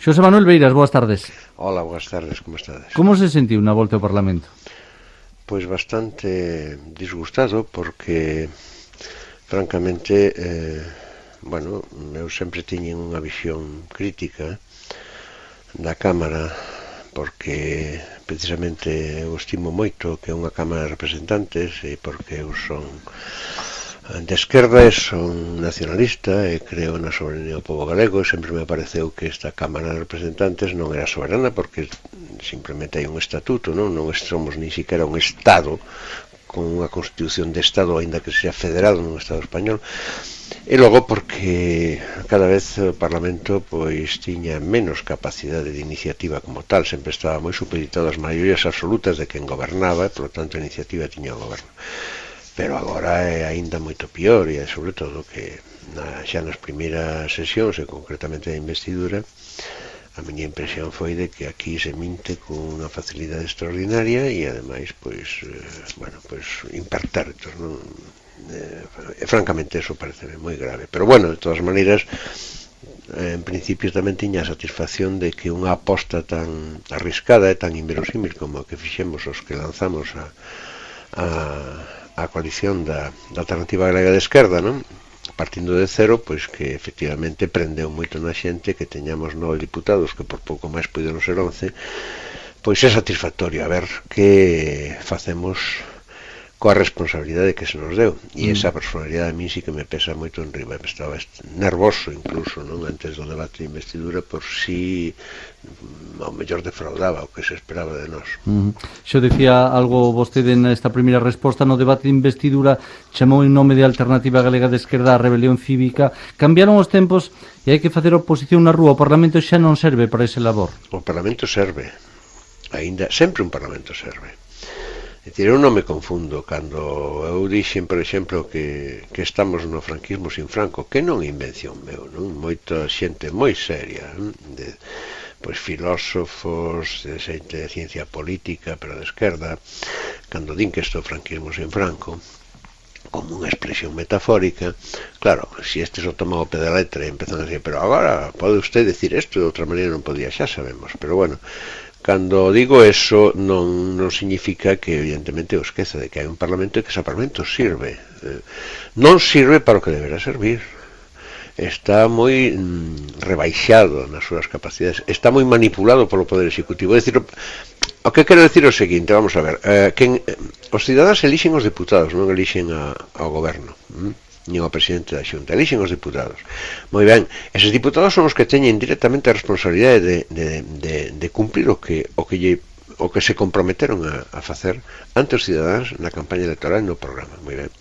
Xosé Manuel Beiras, boas tardes. Hola, boas tardes, como estades? Como se sentiu na volta ao Parlamento? Pois bastante disgustado porque francamente eh, bueno, eu sempre tiñen unha visión crítica da Cámara porque precisamente eu estimo moito que é unha Cámara de Representantes e porque eu son de esquerdas son nacionalista e creo na soberanía do povo galego. E sempre me pareceu que esta Cámara de Representantes non era soberana porque simplemente hai un estatuto, non, non somos ni siquiera un Estado con unha constitución de Estado, aínda que sea federado nun Estado español, e logo porque cada vez o Parlamento pois tiña menos capacidade de iniciativa como tal, sempre estaba moi supeditado ás maiorías absolutas de quen gobernaba, e, polo tanto, a iniciativa tiña o goberno pero agora é aínda moito pior e é sobre todo que na, xa nas primeiras sesións e concretamente a investidura a miña impresión foi de que aquí se minte con unha facilidade extraordinaria e ademais pois eh, bueno, pois impertérritos, entón, non? E, francamente eso parece moi grave, pero bueno, de todas maneiras eh, en principio tamén tiña a satisfacción de que unha aposta tan arriscada e tan inverosímil como a que fixemos os que lanzamos a, a a coalición da, da Alternativa Galega de Esquerda, non? partindo de cero, pois que efectivamente prendeu moito na xente que teñamos nove diputados, que por pouco máis puideron ser once, pois é satisfactorio a ver que facemos coa responsabilidade que se nos deu. E mm. esa responsabilidade a mí sí que me pesa moito en riba estaba nervoso incluso non antes do debate de investidura por si mm, ao mellor defraudaba o que se esperaba de nós. Mm. Xo decía algo vostede nesta primeira resposta no debate de investidura chamou en nome de Alternativa Galega de Esquerda a rebelión cívica. Cambiaron os tempos e hai que facer oposición na rúa. O Parlamento xa non serve para ese labor. O Parlamento serve aínda sempre un Parlamento serve. Dicir, eu non me confundo cando eu dixen, por exemplo, que, que estamos no franquismo sin Franco, que non invención meu, non? Moita xente moi seria, de, pois filósofos, de xente de ciencia política, pero de esquerda, cando din que isto franquismo sin Franco, como unha expresión metafórica, claro, se si este o tomado pé da letra e empezan a decir, pero agora pode usted decir isto de outra maneira non podía, xa sabemos, pero bueno, Cando digo eso non, non significa que evidentemente o esqueza de que hai un Parlamento e que ese Parlamento sirve. Eh, non sirve para o que deberá servir. Está moi mm, rebaixado nas súas capacidades. Está moi manipulado polo Poder Executivo. É dicir, o que quero decir o seguinte, vamos a ver, eh, que eh, os cidadáns elixen os deputados, non elixen a, ao goberno. Mm? nin o presidente da Xunta, elixen os diputados. Moi ben, eses diputados son os que teñen directamente a responsabilidade de, de, de, de cumprir o que, o que lle o que se comprometeron a, a facer ante os cidadáns na campaña electoral no programa. Moi ben.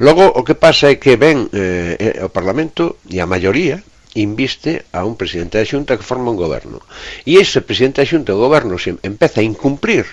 Logo, o que pasa é que ven eh, eh, o Parlamento e a maioría inviste a un presidente da Xunta que forma un goberno. E ese presidente da Xunta, o goberno, se empeza a incumprir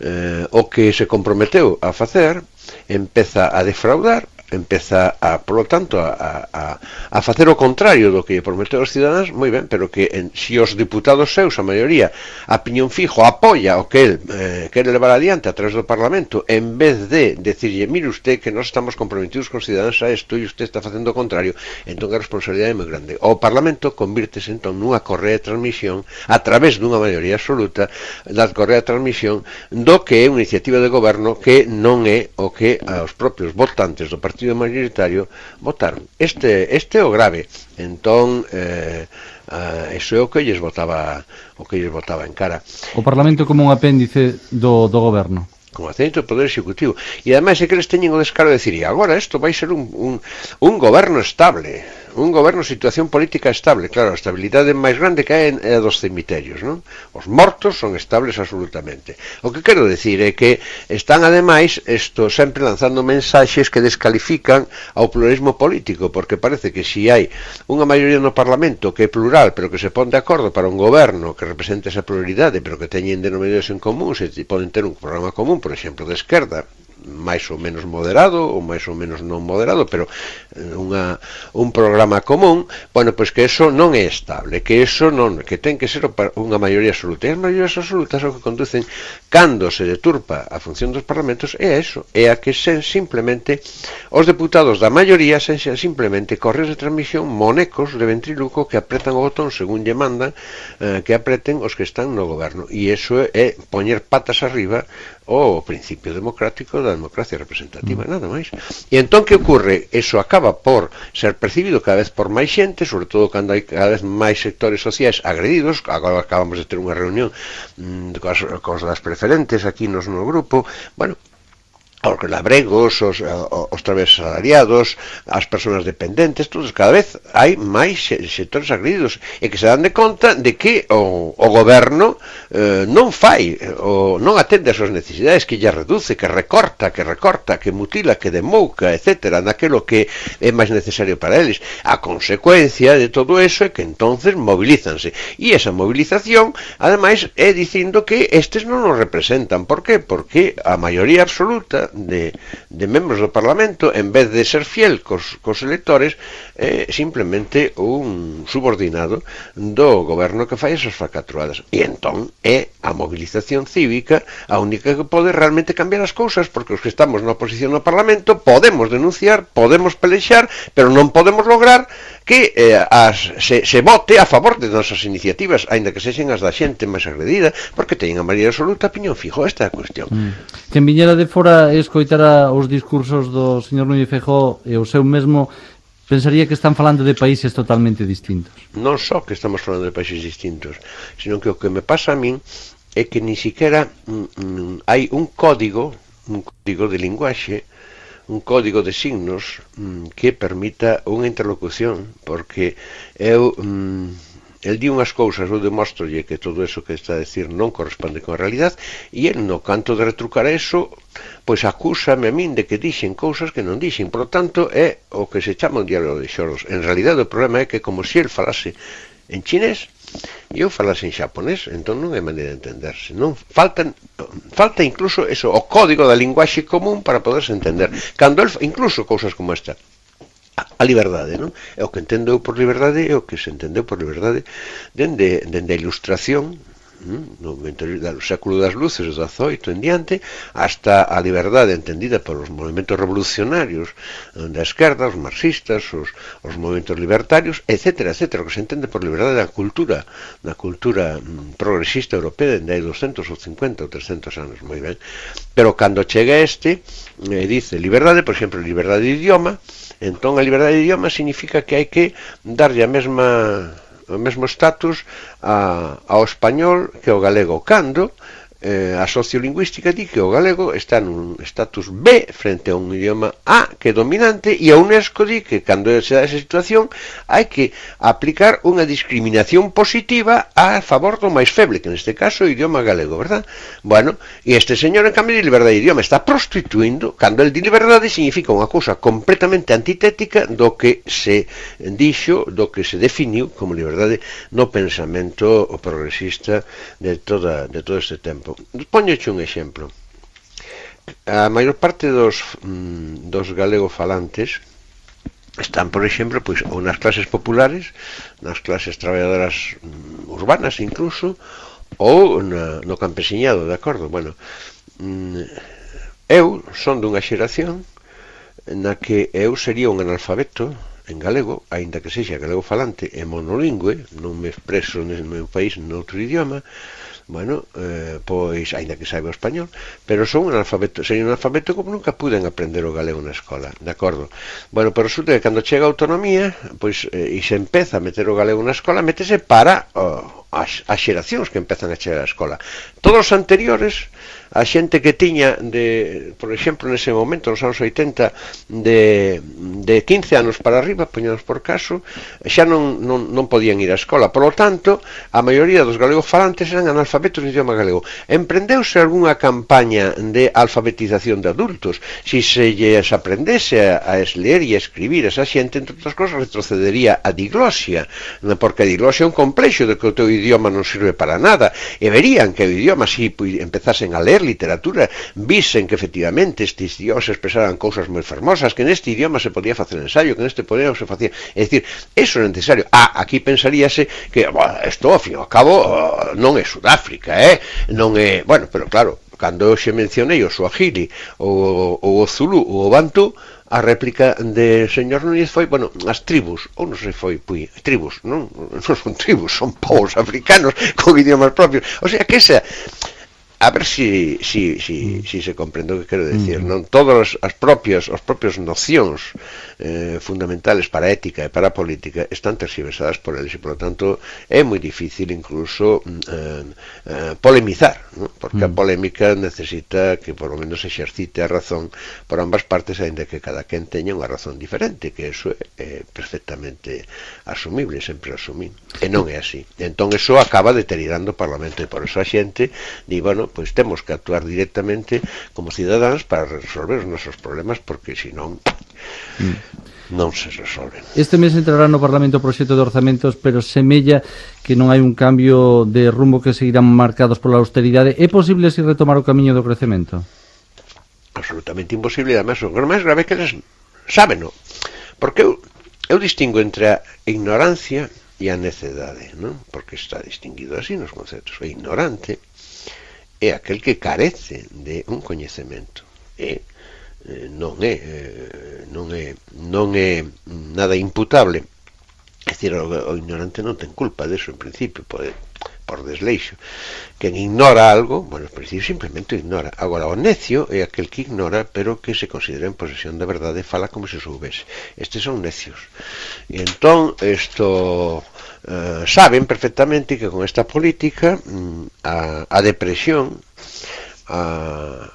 eh, o que se comprometeu a facer, empeza a defraudar empeza a, por lo tanto, a, a, a facer o contrario do que prometeu os cidadáns, moi ben, pero que en, si os diputados seus, a maioría, a piñón fijo, apoia o que el eh, quere levar adiante a través do Parlamento, en vez de decirlle, mire usted que nós estamos comprometidos con cidadáns a isto e usted está facendo o contrario, entón a responsabilidade é moi grande. O Parlamento convirtese entón nunha correa de transmisión a través dunha maioría absoluta da correa de transmisión do que é unha iniciativa de goberno que non é o que aos propios votantes do Partido partido mayoritario votaron este este o grave entón eh, Uh, iso é o que lles votaba o que lles votaba en cara. O Parlamento como un apéndice do, do goberno como acento do Poder Executivo. E ademais é que eles teñen o descaro de decir, e agora isto vai ser un, un, un goberno estable un goberno situación política estable, claro, a estabilidade máis grande que hai é a dos cemiterios, non? Os mortos son estables absolutamente. O que quero decir é que están ademais isto sempre lanzando mensaxes que descalifican ao pluralismo político, porque parece que si hai unha maioría no Parlamento que é plural, pero que se pon de acordo para un goberno que represente esa pluralidade, pero que teñen denominadores en común, se poden ter un programa común, por exemplo, de esquerda, máis ou menos moderado ou máis ou menos non moderado, pero eh, unha, un programa común, bueno, pois que eso non é estable, que eso non, que ten que ser unha maioría absoluta. E as maiorías absolutas o que conducen cando se deturpa a función dos parlamentos é eso, é a que sen simplemente os deputados da maioría sen simplemente correos de transmisión monecos de ventriluco que apretan o botón según lle mandan eh, que apreten os que están no goberno. E iso é poñer patas arriba o principio democrático da democracia representativa, nada máis. E entón que ocurre? Eso acaba por ser percibido cada vez por máis xente, sobre todo cando hai cada vez máis sectores sociais agredidos, agora acabamos de ter unha reunión mm, cos, cos das preferentes aquí nos no grupo, bueno, os labregos, os, eh, os travesalariados, as persoas dependentes, todos cada vez hai máis sectores agredidos e que se dan de conta de que o, o goberno eh, non fai, o, non atende as súas necesidades, que lle reduce, que recorta, que recorta, que mutila, que demouca, etc., naquelo que é máis necesario para eles. A consecuencia de todo eso é que entonces movilízanse. E esa movilización, ademais, é dicindo que estes non nos representan. Por qué? Porque a maioría absoluta de, de membros do Parlamento, en vez de ser fiel cos, cos electores, é simplemente un subordinado do goberno que fai esas facatruadas. E entón é a mobilización cívica a única que pode realmente cambiar as cousas, porque os que estamos na oposición no Parlamento podemos denunciar, podemos pelexar, pero non podemos lograr que eh, as, se, se vote a favor de nosas iniciativas, aínda que sexen as da xente máis agredida, porque teñen a maioría absoluta piñón fijo, esta é a cuestión. Mm. Quen Viñera de Fora escoitara os discursos do señor Núñez Feijó e o seu mesmo pensaría que están falando de países totalmente distintos. Non só que estamos falando de países distintos, sino que o que me pasa a min é que ni siquiera mm, mm, hai un código, un código de linguaxe, un código de signos mm, que permita unha interlocución, porque eu mm, el di unhas cousas, eu demostrolle que todo eso que está a decir non corresponde con a realidad, e el no canto de retrucar eso, pois acúsame a min de que dixen cousas que non dixen. Por tanto, é o que se chama un diálogo de xoros. En realidad, o problema é que como se el falase en chinés, e eu falase en xaponés, entón non é maneira de entenderse. Non faltan, falta incluso eso, o código da linguaxe común para poderse entender. Cando el, incluso cousas como esta, a liberdade, non? É o que entendo eu por liberdade é o que se entendeu por liberdade dende, dende a ilustración mm, no interior do século das luces, do 18 en diante, hasta a liberdade entendida polos movimentos revolucionarios eh, da esquerda, os marxistas, os, os movimentos libertarios, etc, etc, o que se entende por liberdade da cultura, da cultura mm, progresista europea dende hai 250 ou 300 anos, moi ben. Pero cando chega este, eh, dice liberdade, por exemplo, liberdade de idioma, Entón, a liberdade de idioma significa que hai que darlle a mesma o mesmo estatus a, ao español que ao galego, cando eh, a sociolingüística di que o galego está nun estatus B frente a un idioma A que é dominante e a UNESCO di que cando se dá esa situación hai que aplicar unha discriminación positiva a favor do máis feble, que neste caso é o idioma galego, verdad? Bueno, e este señor en cambio de liberdade de idioma está prostituindo cando el di liberdade significa unha cousa completamente antitética do que se dixo, do que se definiu como liberdade no pensamento progresista de toda de todo este tempo tempo. Ponñoche un exemplo. A maior parte dos, mm, dos galegofalantes están, por exemplo, pois, ou nas clases populares, nas clases traballadoras mm, urbanas incluso, ou na, no campesiñado, de acordo? Bueno, mm, eu son dunha xeración na que eu sería un analfabeto en galego, aínda que sexa galego falante e monolingüe, non me expreso no meu país noutro idioma, bueno, eh, pois, aínda que saiba o español, pero son un analfabeto, sei un analfabeto como nunca puden aprender o galego na escola, de acordo? Bueno, pero resulta que cando chega a autonomía, pois, eh, e se empeza a meter o galego na escola, métese para o, as, as xeracións que empezan a chegar á escola. Todos os anteriores, a xente que tiña, de, por exemplo, nese momento, nos anos 80, de, de 15 anos para arriba, poñamos por caso, xa non, non, non podían ir á escola. Por lo tanto, a maioría dos galegos falantes eran analfabetos no idioma galego. Emprendeuse algunha campaña de alfabetización de adultos. Si se lles aprendese a, a leer e a escribir esa xente, entre outras cosas, retrocedería a diglosia, porque a diglosia é un complexo de que o teu idioma idioma non sirve para nada, e verían que o idioma si empezasen a ler literatura, visen que efectivamente estes idiomas expresaran cousas moi fermosas, que neste idioma se podía facer ensayo, que neste podía se facía, é dicir, eso é necesario. Ah, aquí pensaríase que, bueno, isto, ao fin ao cabo, oh, non é Sudáfrica, eh? non é, bueno, pero claro, cando eu xe mencionei o Suajili o, ou o Zulu ou o Bantu, a réplica de señor Núñez foi, bueno, as tribus, ou non sei foi Pui, tribus, non, non son tribus, son povos africanos con idiomas propios. O sea, que esa a ver si si, si, mm. si se comprende o que quero mm. decir, non? Todas as propias as propias nocións eh, fundamentales para a ética e para a política están tergiversadas por eles e, por lo tanto, é moi difícil incluso mm, eh, eh, polemizar, non? Porque a polémica necesita que por lo menos exercite a razón por ambas partes, ainda que cada quen teña unha razón diferente, que eso é perfectamente asumible, sempre asumí, E non é así. Entón, eso acaba deteriorando o Parlamento e por eso a xente di, bueno, pois temos que actuar directamente como cidadáns para resolver os nosos problemas porque senón mm. non se resolven. Este mes entrará no Parlamento o proxecto de orzamentos, pero semella que non hai un cambio de rumbo que seguirán marcados pola austeridade. É posible si retomar o camiño do crecemento? Absolutamente imposible, e además o máis grave que eles sábeno. Porque eu, eu distingo entre a ignorancia e a necedade, non? Porque está distinguido así nos conceptos. O ignorante é aquel que carece de un coñecemento. E eh, non é eh, non é non é nada imputable. É dicir, o, o ignorante non ten culpa deso en principio, pode por desleixo. Quen ignora algo, bueno, en principio simplemente ignora. Agora, o necio é aquel que ignora, pero que se considera en posesión da verdade fala como se soubese. Estes son necios. E entón, isto... Eh, saben perfectamente que con esta política mm, a, a depresión a,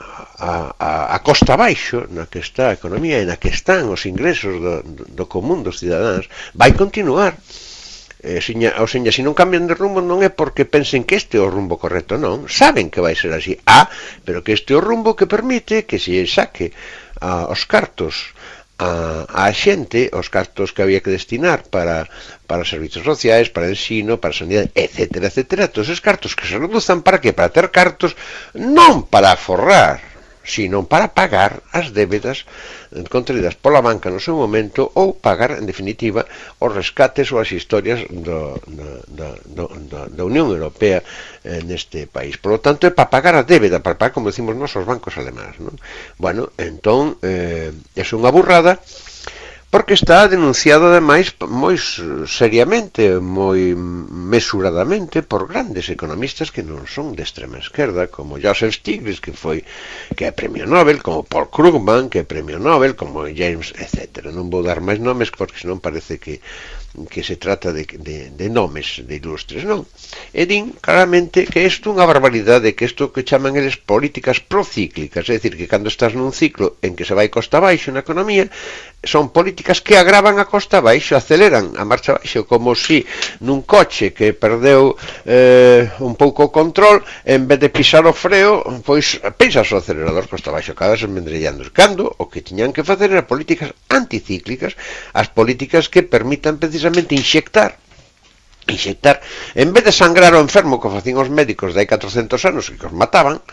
a, a costa baixo na que está a economía e na que están os ingresos do, do común dos cidadáns vai continuar Eh, e siña, ou seña, se non cambian de rumbo non é porque pensen que este é o rumbo correcto, non. Saben que vai ser así. Ah, pero que este é o rumbo que permite que se saque a, os cartos a, a xente, os cartos que había que destinar para, para servizos sociais, para ensino, para sanidade, etc, etc. Todos os cartos que se reduzan para que? Para ter cartos non para forrar, sino para pagar as débedas eh, contraídas pola banca no seu momento ou pagar, en definitiva, os rescates ou as historias do, da, do, da, da Unión Europea eh, neste país. Por lo tanto, é para pagar a débeda, para pagar, como decimos nós, os bancos alemáns. Non? Bueno, entón, eh, é unha burrada, porque está denunciado ademais moi seriamente, moi mesuradamente por grandes economistas que non son de extrema esquerda, como Joseph Stiglitz, que foi que é premio Nobel, como Paul Krugman, que é premio Nobel, como James, etc. Non vou dar máis nomes porque senón parece que que se trata de, de, de nomes de ilustres, non? E din claramente que isto é unha barbaridade, que isto que chaman eles políticas procíclicas, é dicir, que cando estás nun ciclo en que se vai costa baixo na economía, son políticas que agravan a costa baixo, aceleran a marcha baixo, como si nun coche que perdeu eh, un pouco o control, en vez de pisar o freo, pois pisas o acelerador costa baixo, acabas enmendrellando. Cando o que tiñan que facer era políticas anticíclicas, as políticas que permitan precisamente precisamente inxectar inxectar, en vez de sangrar o enfermo que facían os médicos de hai 400 anos e que os mataban,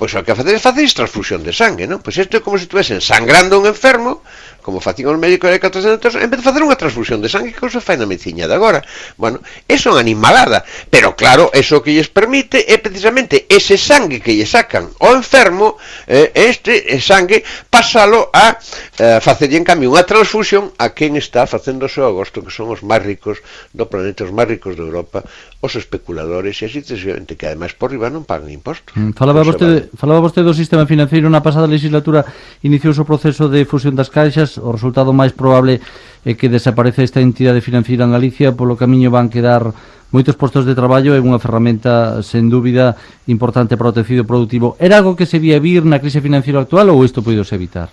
pois o que facer é facer transfusión de sangue, non? Pois isto é como se estuvesen sangrando un enfermo, como facían os médicos de 400 en vez de facer unha transfusión de sangue que se fai na medicina de agora. Bueno, é unha animalada, pero claro, eso que lles permite é precisamente ese sangue que lle sacan ao enfermo, eh, este eh, sangue, pasalo a eh, facerlle en cambio unha transfusión a quen está facendo o seu agosto, que son os máis ricos do planeta, os máis ricos de Europa, os especuladores e así sucesivamente que ademais por riba non pagan impostos. Mm, falaba vostede, vale. falaba vostede do sistema financeiro na pasada legislatura iniciouse o proceso de fusión das caixas, o resultado máis probable é que desaparece esta entidade financeira en Galicia, polo camiño van quedar moitos postos de traballo e unha ferramenta sen dúbida importante para o tecido productivo. Era algo que se vía vir na crise financeira actual ou isto poidos evitar?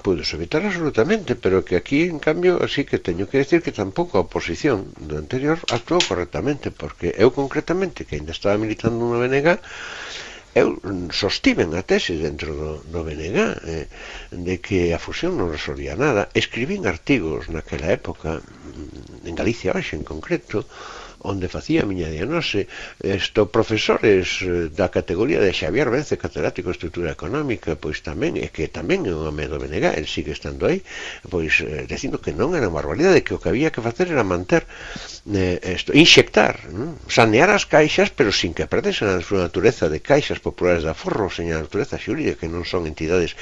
podes evitar absolutamente, pero que aquí, en cambio, así que teño que decir que tampouco a oposición do anterior actuou correctamente, porque eu concretamente, que ainda estaba militando no BNG, eu sostiven a tese dentro do, do BNG eh, de que a fusión non resolvía nada. Escribín artigos naquela época, mm, en Galicia hoxe en concreto, onde facía a miña diagnose esto profesores eh, da categoría de Xavier Vence, catedrático de estrutura económica, pois tamén, é que tamén é un home do BNG, el sigue estando aí, pois eh, dicindo que non era unha barbaridade, que o que había que facer era manter eh, esto, inxectar, non? sanear as caixas, pero sin que perdesen a súa natureza de caixas populares de aforro, sen a natureza xurídica, que non son entidades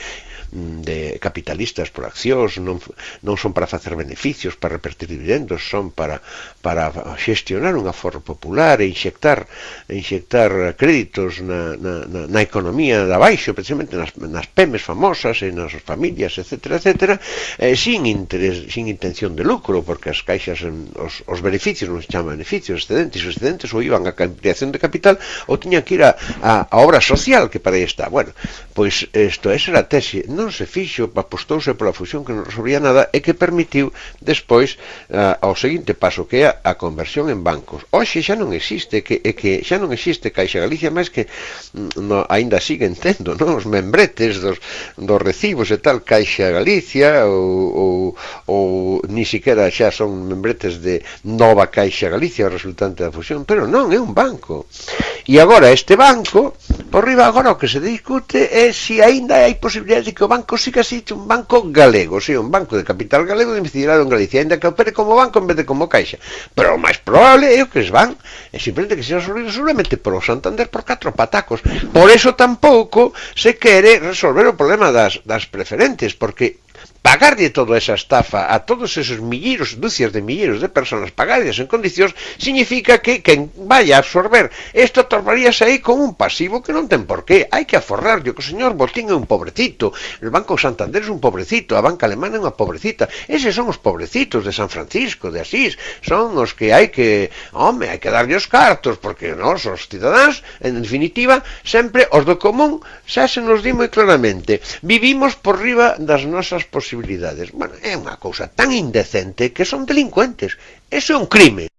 de capitalistas por accións, non, non son para facer beneficios, para repartir dividendos, son para, para xestionar un aforro popular e inxectar, inxectar créditos na, na, na, na economía da baixo, precisamente nas, nas pemes famosas e nas familias, etc, etc, eh, sin, interés, sin intención de lucro, porque as caixas, os, os beneficios, non se chaman beneficios, excedentes, os excedentes ou iban a ampliación de capital ou tiñan que ir a, a, a obra social que para aí está. Bueno, pois isto, esa era a tese, non non se fixo, apostouse pola fusión que non resolvía nada e que permitiu despois uh, ao seguinte paso que é a, conversión en bancos. Hoxe xa non existe que, e que xa non existe Caixa Galicia máis que mm, no, aínda siguen tendo non? os membretes dos, dos recibos e tal Caixa Galicia ou, ou, ou ni siquiera xa son membretes de Nova Caixa Galicia resultante da fusión, pero non, é un banco. E agora este banco, por riba agora o que se discute é se aínda hai posibilidades de que o banco siga así un banco galego, si un banco de capital galego domiciliado en Galicia, aínda que opere como banco en vez de como caixa. Pero o máis probable é o que es van, é simplemente que se resolver solamente por o Santander por catro patacos. Por eso tampouco se quere resolver o problema das, das preferentes, porque pagarlle toda esa estafa a todos esos milleiros, dúcias de milleiros de personas, pagadas en condicións, significa que quen vai a absorber isto tornaríase aí con un pasivo que non ten por qué. Hai que aforrar, que o señor Botín é un pobrecito, o Banco Santander é un pobrecito, a banca alemana é unha pobrecita. Eses son os pobrecitos de San Francisco, de Asís, son os que hai que, home, hai que darlle os cartos, porque nós, os cidadáns, en definitiva, sempre os do común, xa se nos di moi claramente, vivimos por riba das nosas posibilidades posibilidades. Bueno, é unha cousa tan indecente que son delincuentes. Eso é un crime.